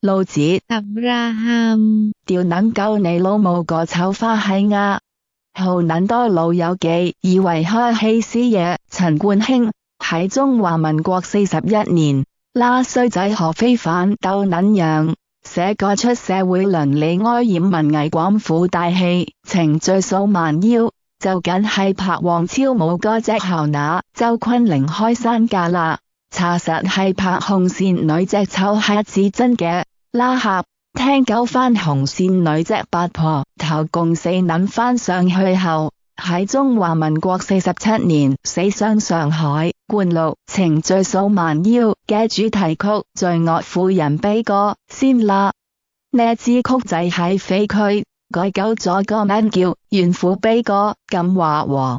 老子，阿 rah，掉捻狗你老母个丑花喜啊！号捻多老友记，以为开戏屎嘢。陈冠希喺中华民国四十一年，拉衰仔何非凡斗捻样，写个出社会伦理哀艳文艺广府大戏，情在手慢腰就紧系拍王超冇个只后那周坤凌开山架啦。查实系拍红线女只丑虾子真嘅，拉客听九番红线女只八婆，头共四谂翻上去后，喺中华民国四十七年死伤上海，冠六情在数万妖嘅主题曲，罪恶妇人悲歌先啦，呢支曲仔喺废区改九咗个名叫怨妇悲歌，咁话喎。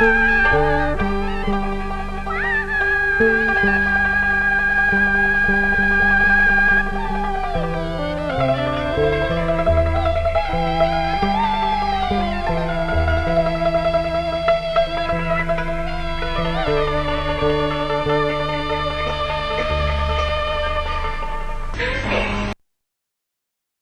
Bye.